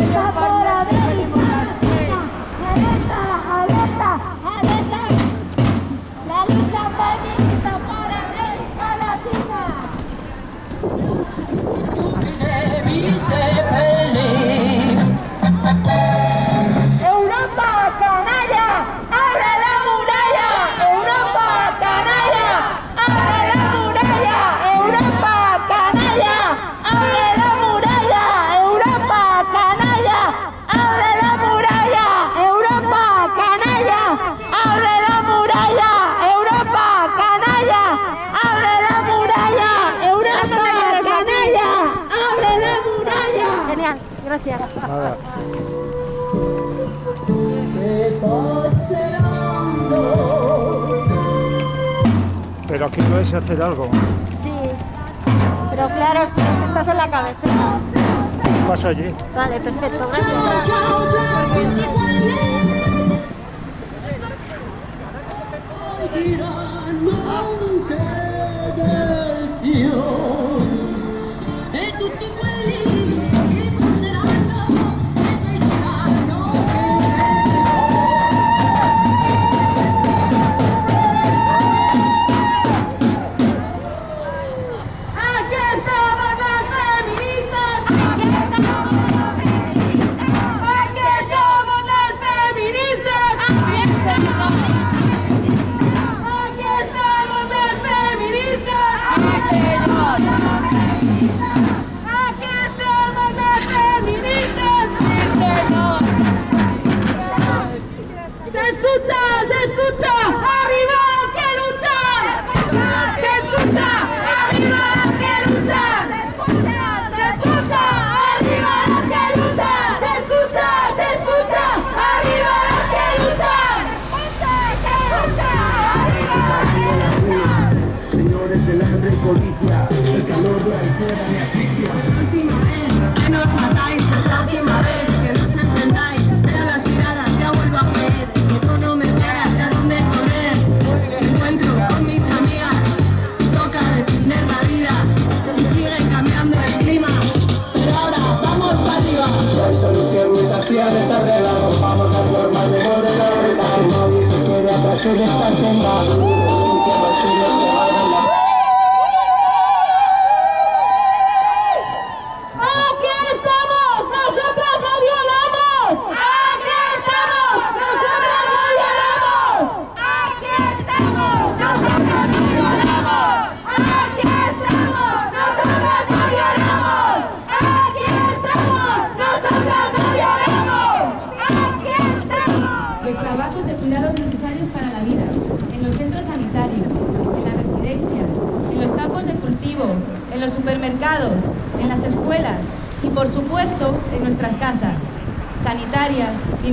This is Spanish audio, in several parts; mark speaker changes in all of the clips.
Speaker 1: 你抓不。Pero aquí puedes hacer algo.
Speaker 2: Sí, pero claro, estás en la cabecera.
Speaker 1: Paso allí.
Speaker 2: Vale, perfecto, gracias.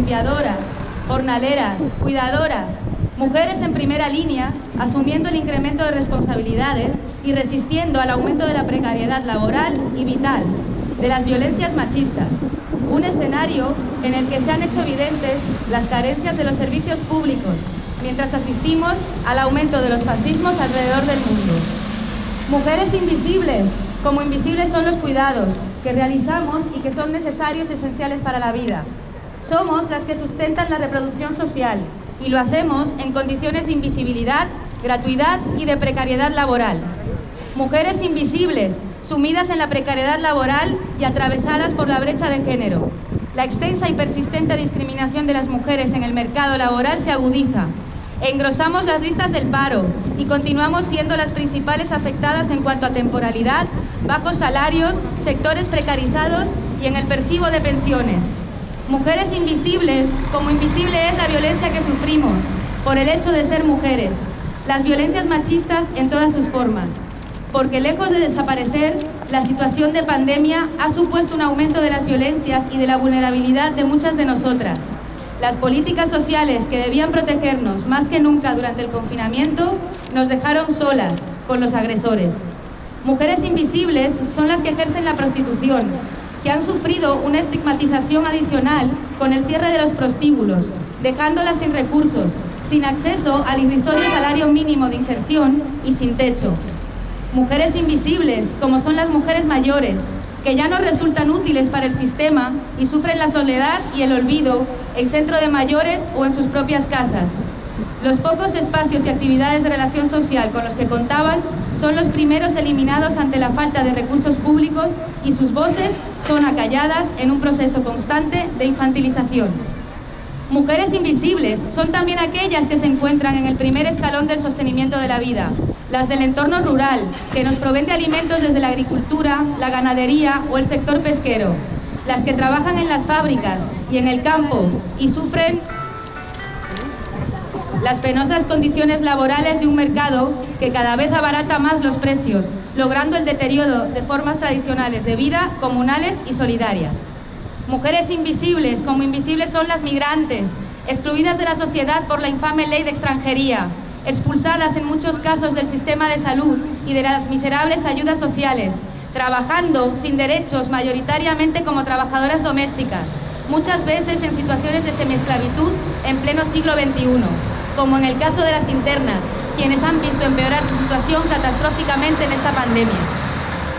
Speaker 3: Limpiadoras, jornaleras, cuidadoras, mujeres en primera línea asumiendo el incremento de responsabilidades y resistiendo al aumento de la precariedad laboral y vital, de las violencias machistas. Un escenario en el que se han hecho evidentes las carencias de los servicios públicos, mientras asistimos al aumento de los fascismos alrededor del mundo. Mujeres invisibles, como invisibles son los cuidados que realizamos y que son necesarios y esenciales para la vida. Somos las que sustentan la reproducción social y lo hacemos en condiciones de invisibilidad, gratuidad y de precariedad laboral. Mujeres invisibles, sumidas en la precariedad laboral y atravesadas por la brecha de género. La extensa y persistente discriminación de las mujeres en el mercado laboral se agudiza Engrosamos las listas del paro y continuamos siendo las principales afectadas en cuanto a temporalidad, bajos salarios, sectores precarizados y en el percibo de pensiones. Mujeres invisibles, como invisible es la violencia que sufrimos por el hecho de ser mujeres, las violencias machistas en todas sus formas. Porque lejos de desaparecer, la situación de pandemia ha supuesto un aumento de las violencias y de la vulnerabilidad de muchas de nosotras. Las políticas sociales que debían protegernos más que nunca durante el confinamiento nos dejaron solas con los agresores. Mujeres invisibles son las que ejercen la prostitución, que han sufrido una estigmatización adicional con el cierre de los prostíbulos, dejándolas sin recursos, sin acceso al irrisorio salario mínimo de inserción y sin techo. Mujeres invisibles, como son las mujeres mayores, que ya no resultan útiles para el sistema y sufren la soledad y el olvido en centro de mayores o en sus propias casas. Los pocos espacios y actividades de relación social con los que contaban son los primeros eliminados ante la falta de recursos públicos y sus voces son acalladas en un proceso constante de infantilización. Mujeres invisibles son también aquellas que se encuentran en el primer escalón del sostenimiento de la vida, las del entorno rural, que nos proveen de alimentos desde la agricultura, la ganadería o el sector pesquero, las que trabajan en las fábricas y en el campo y sufren las penosas condiciones laborales de un mercado que cada vez abarata más los precios, logrando el deterioro de formas tradicionales de vida comunales y solidarias. Mujeres invisibles, como invisibles son las migrantes, excluidas de la sociedad por la infame ley de extranjería, expulsadas en muchos casos del sistema de salud y de las miserables ayudas sociales, trabajando sin derechos mayoritariamente como trabajadoras domésticas, muchas veces en situaciones de semiesclavitud en pleno siglo XXI, como en el caso de las internas, quienes han visto empeorar su situación catastróficamente en esta pandemia.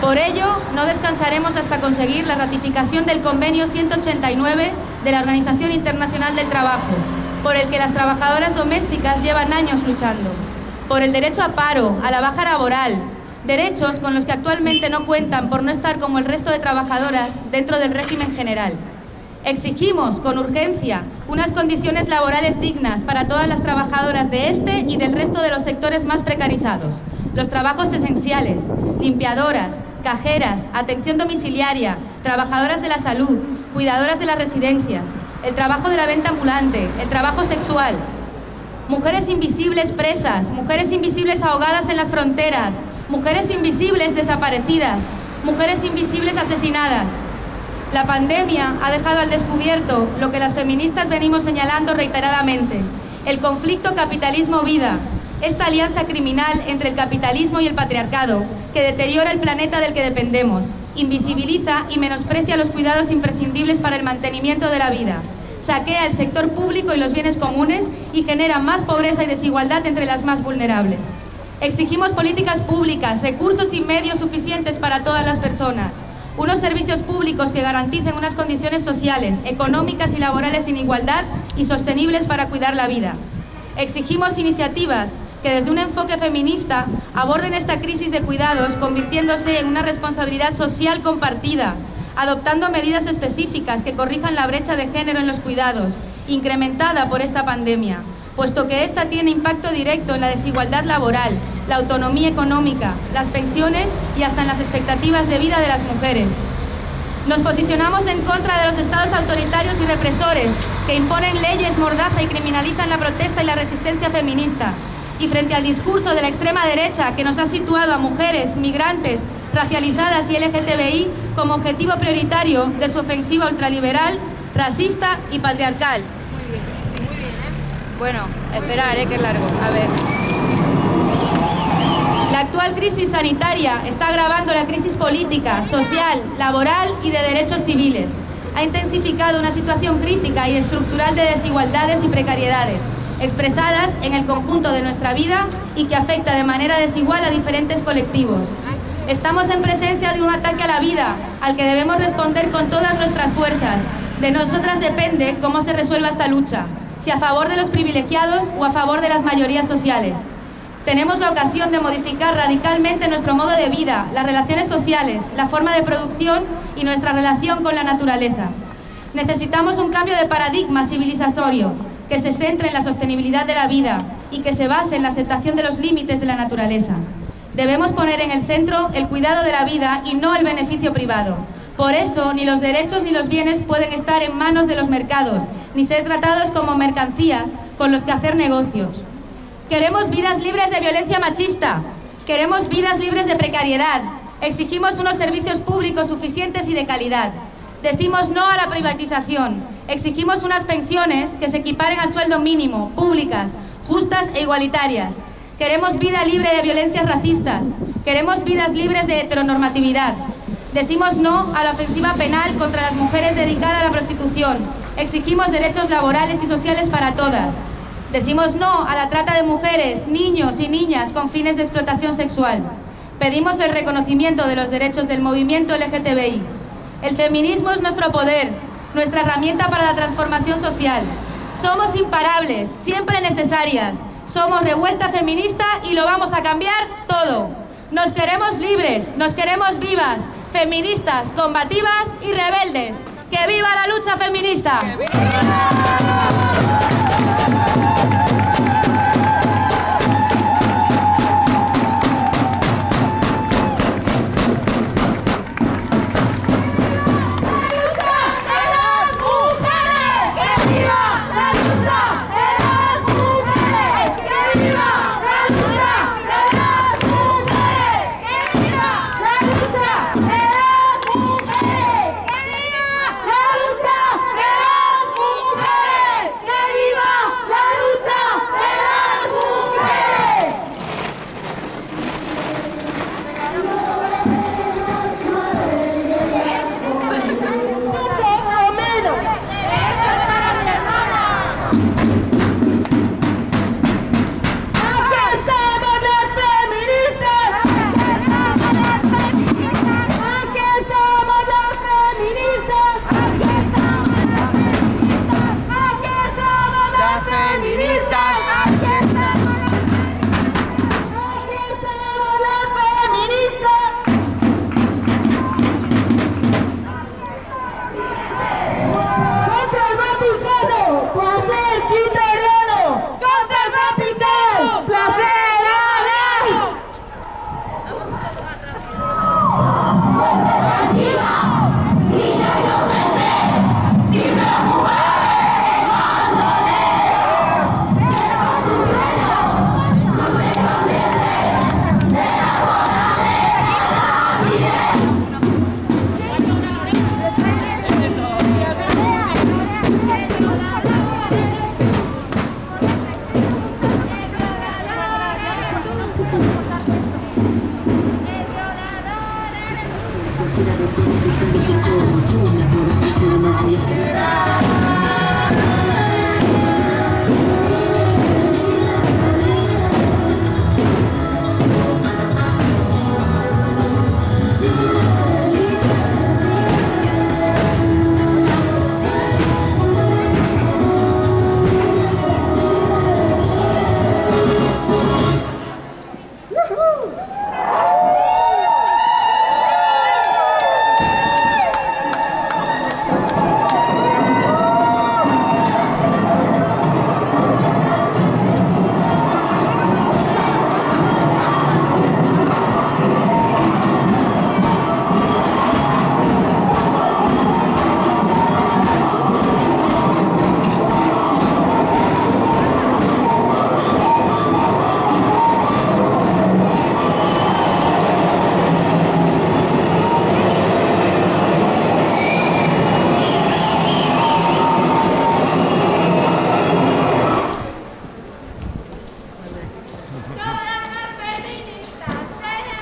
Speaker 3: Por ello, no descansaremos hasta conseguir la ratificación del Convenio 189 de la Organización Internacional del Trabajo, por el que las trabajadoras domésticas llevan años luchando, por el derecho a paro, a la baja laboral, derechos con los que actualmente no cuentan por no estar como el resto de trabajadoras dentro del régimen general. Exigimos con urgencia unas condiciones laborales dignas para todas las trabajadoras de este y del resto de los sectores más precarizados. Los trabajos esenciales, limpiadoras, cajeras, atención domiciliaria, trabajadoras de la salud, cuidadoras de las residencias, el trabajo de la venta ambulante, el trabajo sexual, mujeres invisibles presas, mujeres invisibles ahogadas en las fronteras, mujeres invisibles desaparecidas, mujeres invisibles asesinadas. La pandemia ha dejado al descubierto lo que las feministas venimos señalando reiteradamente, el conflicto capitalismo-vida, esta alianza criminal entre el capitalismo y el patriarcado, que deteriora el planeta del que dependemos, invisibiliza y menosprecia los cuidados imprescindibles para el mantenimiento de la vida, saquea el sector público y los bienes comunes y genera más pobreza y desigualdad entre las más vulnerables. Exigimos políticas públicas, recursos y medios suficientes para todas las personas, unos servicios públicos que garanticen unas condiciones sociales, económicas y laborales sin igualdad y sostenibles para cuidar la vida. Exigimos iniciativas que desde un enfoque feminista aborden esta crisis de cuidados convirtiéndose en una responsabilidad social compartida, adoptando medidas específicas que corrijan la brecha de género en los cuidados, incrementada por esta pandemia, puesto que esta tiene impacto directo en la desigualdad laboral, la autonomía económica, las pensiones y hasta en las expectativas de vida de las mujeres. Nos posicionamos en contra de los estados autoritarios y represores que imponen leyes mordaza y criminalizan la protesta y la resistencia feminista, y frente al discurso de la extrema derecha que nos ha situado a mujeres, migrantes, racializadas y LGTBI como objetivo prioritario de su ofensiva ultraliberal, racista y patriarcal. Bueno, esperar, ¿eh? que es largo. A ver. La actual crisis sanitaria está agravando la crisis política, social, laboral y de derechos civiles. Ha intensificado una situación crítica y estructural de desigualdades y precariedades expresadas en el conjunto de nuestra vida y que afecta de manera desigual a diferentes colectivos. Estamos en presencia de un ataque a la vida, al que debemos responder con todas nuestras fuerzas. De nosotras depende cómo se resuelva esta lucha, a favor de los privilegiados o a favor de las mayorías sociales. Tenemos la ocasión de modificar radicalmente nuestro modo de vida, las relaciones sociales, la forma de producción y nuestra relación con la naturaleza. Necesitamos un cambio de paradigma civilizatorio que se centre en la sostenibilidad de la vida, y que se base en la aceptación de los límites de la naturaleza. Debemos poner en el centro el cuidado de la vida y no el beneficio privado. Por eso, ni los derechos ni los bienes pueden estar en manos de los mercados, ni ser tratados como mercancías con los que hacer negocios. Queremos vidas libres de violencia machista, queremos vidas libres de precariedad, exigimos unos servicios públicos suficientes y de calidad. Decimos no a la privatización, exigimos unas pensiones que se equiparen al sueldo mínimo, públicas, justas e igualitarias. Queremos vida libre de violencias racistas, queremos vidas libres de heteronormatividad. Decimos no a la ofensiva penal contra las mujeres dedicada a la prostitución. Exigimos derechos laborales y sociales para todas. Decimos no a la trata de mujeres, niños y niñas con fines de explotación sexual. Pedimos el reconocimiento de los derechos del movimiento LGTBI. El feminismo es nuestro poder, nuestra herramienta para la transformación social. Somos imparables, siempre necesarias. Somos revuelta feminista y lo vamos a cambiar todo. Nos queremos libres, nos queremos vivas, feministas, combativas y rebeldes. ¡Que viva la lucha feminista!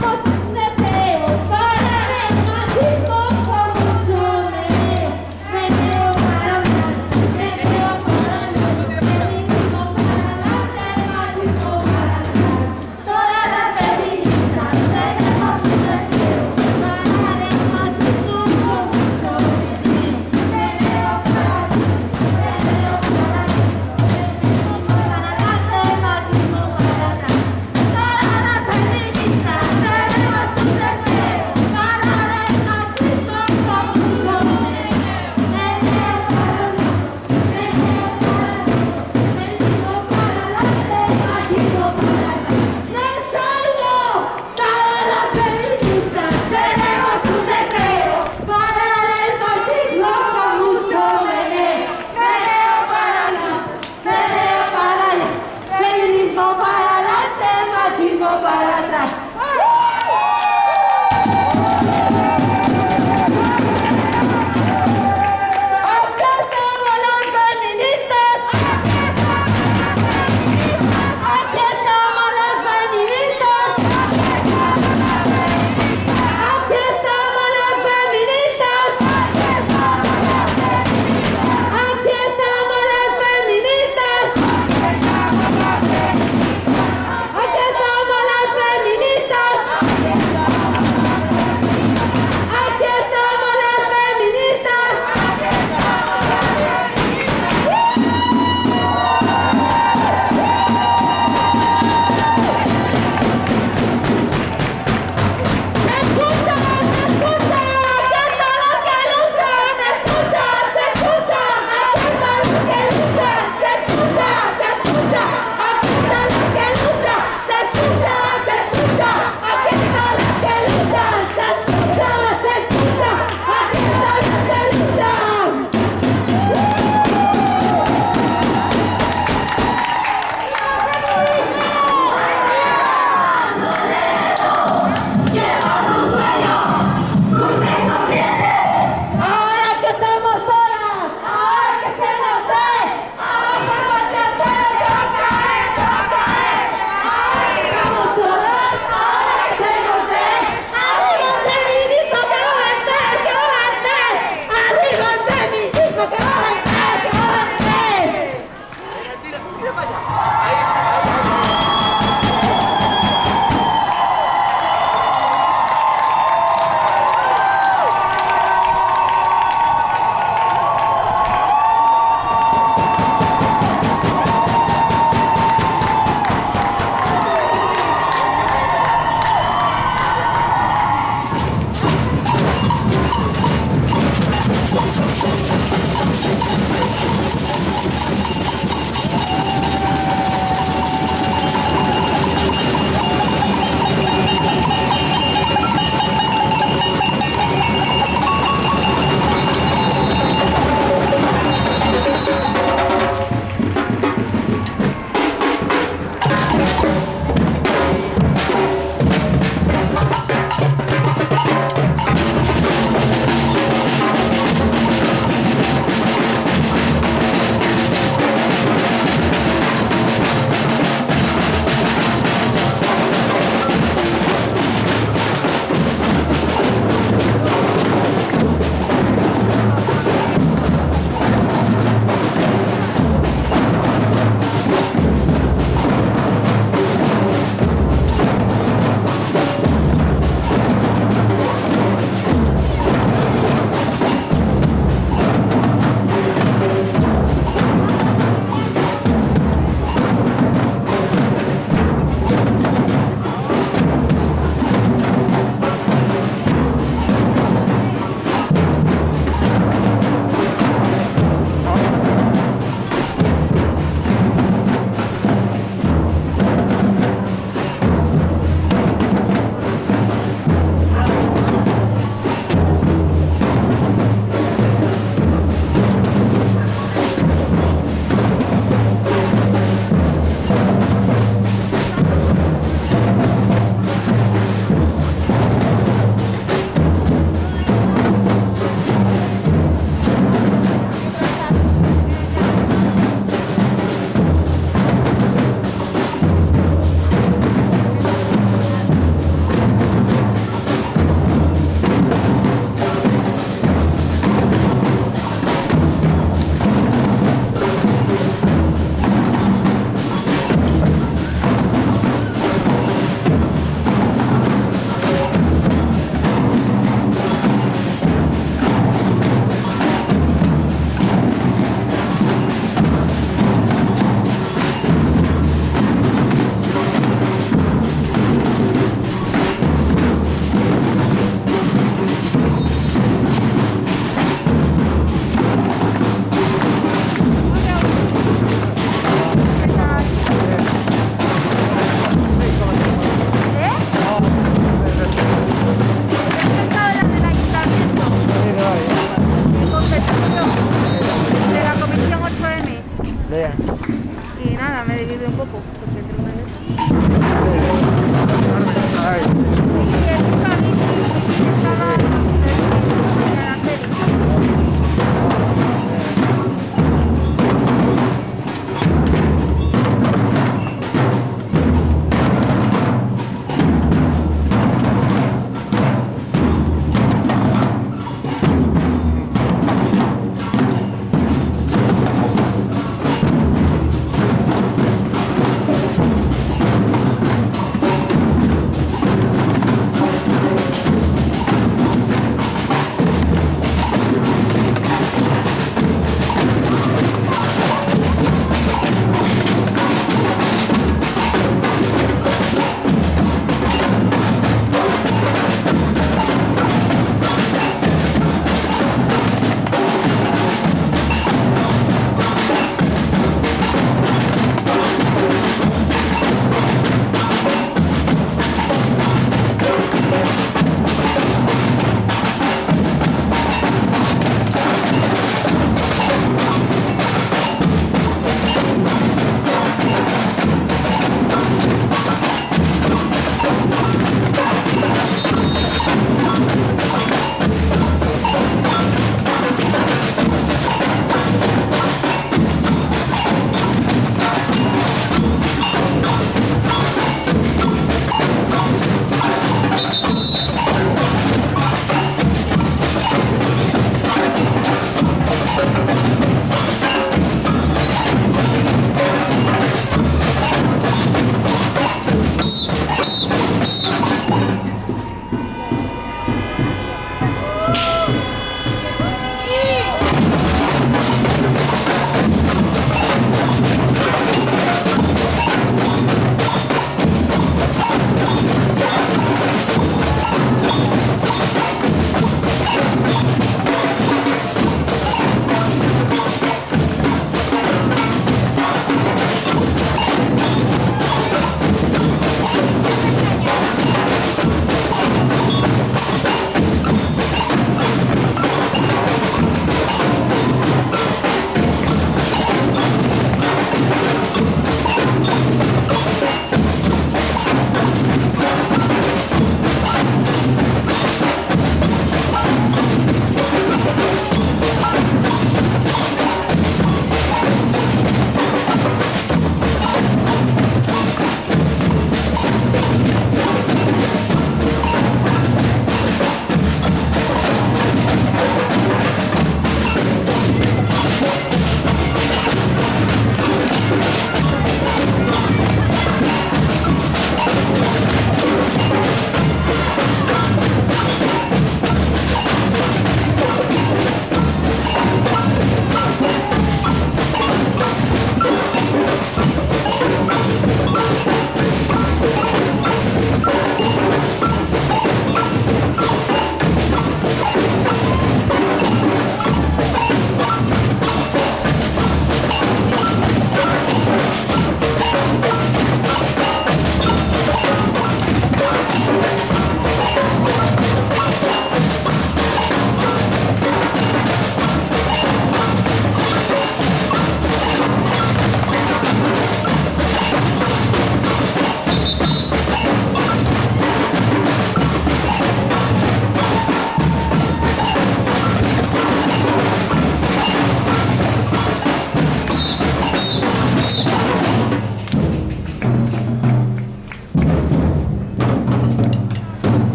Speaker 3: 好